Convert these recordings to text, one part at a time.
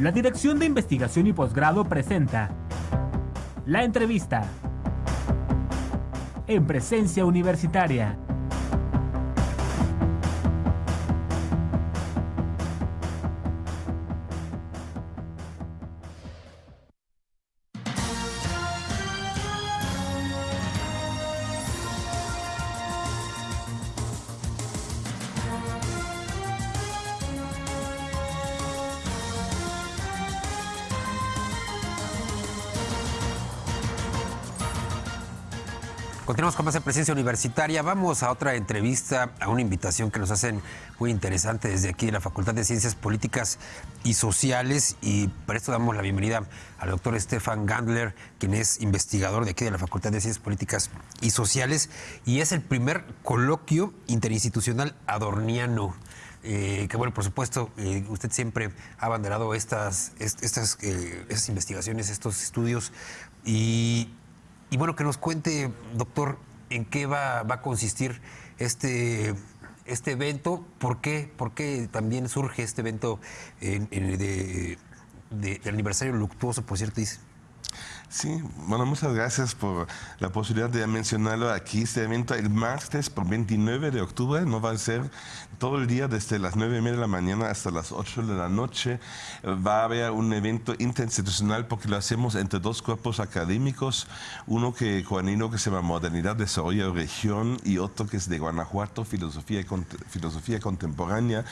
La Dirección de Investigación y Posgrado presenta La entrevista en presencia universitaria. Continuamos con más de presencia universitaria. Vamos a otra entrevista, a una invitación que nos hacen muy interesante desde aquí de la Facultad de Ciencias Políticas y Sociales. Y por esto damos la bienvenida al doctor Stefan Gandler, quien es investigador de aquí de la Facultad de Ciencias Políticas y Sociales. Y es el primer coloquio interinstitucional adorniano. Eh, que bueno, por supuesto, eh, usted siempre ha abanderado estas, estas, eh, estas investigaciones, estos estudios. Y y bueno, que nos cuente, doctor, en qué va, a consistir este, este evento, por qué, por qué también surge este evento de, del aniversario luctuoso, por cierto, dice. Sí, bueno, muchas gracias por la posibilidad de mencionarlo aquí. Este evento el martes por 29 de octubre no va a ser todo el día desde las 9 y media de la mañana hasta las 8 de la noche. Va a haber un evento interinstitucional porque lo hacemos entre dos cuerpos académicos, uno que Juanino que se llama Modernidad, Desarrollo Región y otro que es de Guanajuato, Filosofía, Filosofía Contemporánea.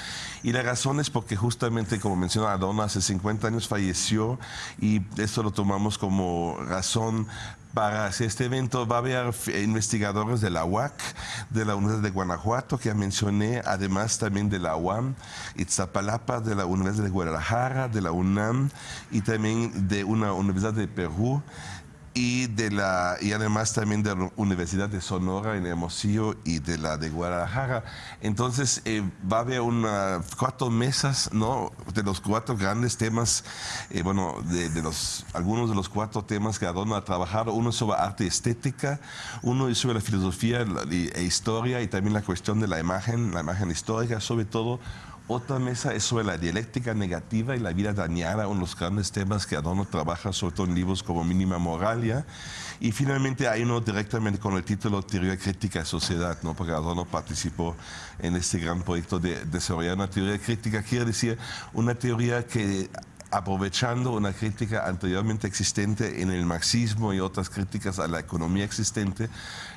Y la razón es porque justamente, como mencionó Adorno, hace 50 años falleció y esto lo tomamos como razón para hacer este evento va a haber investigadores de la UAC, de la Universidad de Guanajuato, que ya mencioné, además también de la UAM, Itzapalapa, de la Universidad de Guadalajara, de la UNAM y también de una universidad de Perú y, de la, y además también de la Universidad de Sonora en Hermosillo y de la de Guadalajara. Entonces eh, va a haber una, cuatro mesas ¿no? de los cuatro grandes temas, eh, bueno, de, los, algunos de los cuatro temas que Adorno ha trabajado. Uno sobre arte y estética, uno sobre la filosofía e historia y también la cuestión de la imagen, la imagen histórica, sobre todo otra mesa es sobre la dialéctica negativa y la vida dañada, uno de los grandes temas que Adorno trabaja, sobre todo en libros como Mínima Moralia. Y finalmente hay uno directamente con el título Teoría Crítica de Sociedad, ¿no? porque Adorno participó en este gran proyecto de desarrollar una teoría crítica, quiere decir una teoría que aprovechando una crítica anteriormente existente en el marxismo y otras críticas a la economía existente,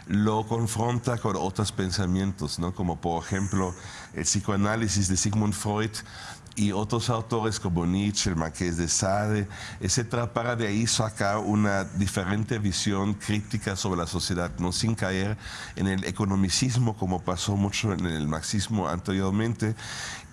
lo confronta con otros pensamientos, ¿no? como por ejemplo el psicoanálisis de Sigmund Freud y otros autores como Nietzsche, el Marqués de Sade, etcétera, para de ahí sacar una diferente visión crítica sobre la sociedad, no sin caer en el economicismo como pasó mucho en el marxismo anteriormente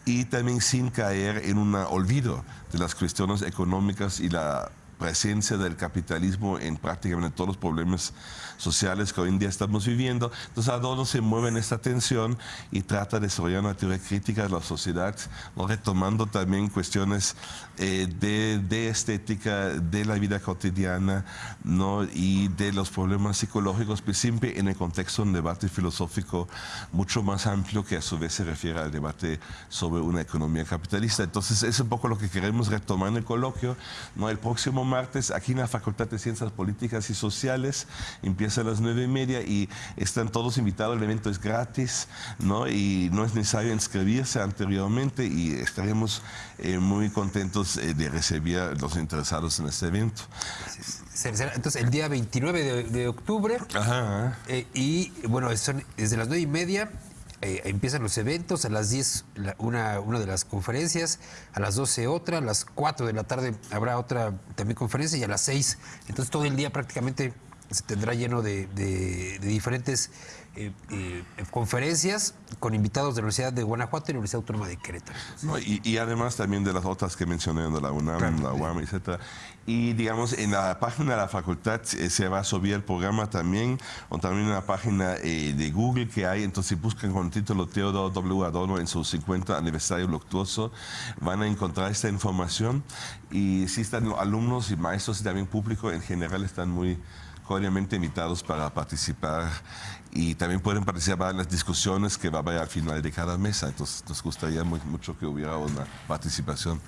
y también sin caer en un olvido de las cuestiones económicas y la presencia del capitalismo en prácticamente todos los problemas sociales que hoy en día estamos viviendo. Entonces Adorno se mueve en esta tensión y trata de desarrollar una teoría crítica de la sociedad, retomando también cuestiones eh, de, estética, de la vida cotidiana ¿no? y de los problemas psicológicos, pero siempre en el contexto de un debate filosófico mucho más amplio que a su vez se refiere al debate sobre una economía capitalista. Entonces es un poco lo que queremos retomar en el coloquio. ¿no? El próximo martes aquí en la Facultad de Ciencias Políticas y Sociales empieza a las nueve y media y están todos invitados, el evento es gratis ¿no? y no es necesario inscribirse anteriormente y estaremos eh, muy contentos eh, de recibir a los interesados en este evento. Entonces, el día 29 de, octubre eh, y bueno, son desde las nueve y media eh, empiezan los eventos, a las 10 una, una de las conferencias, a las 12 otra, a las 4 de la tarde habrá otra también conferencia y a las 6. Entonces todo el día prácticamente se tendrá lleno de, de diferentes eh, eh, conferencias con invitados de la Universidad de Guanajuato y la Universidad Autónoma de Querétaro. y, además también de las otras que mencioné, de la UNAM, la UAM, etc. Y digamos, en la página de la facultad eh, se va a subir el programa también, o también en la página de Google que hay, entonces si buscan con el título Teodoro W. Adorno en su 50 aniversario luctuoso, van a encontrar esta información. Y si están alumnos y maestros y también público en general están muy cordialmente invitados para participar y también pueden participar en las discusiones que va a haber al final de cada mesa. Entonces nos gustaría mucho que hubiera una participación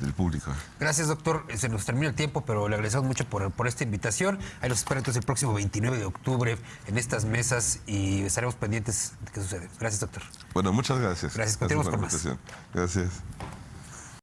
del público. Gracias, doctor. Se nos termina el tiempo, pero le agradecemos mucho por, por esta invitación. Ahí los espero entonces el próximo 29 de octubre en estas mesas y estaremos pendientes de qué sucede. Gracias, doctor. Bueno, muchas gracias. Gracias. Continuamos con más. Gracias.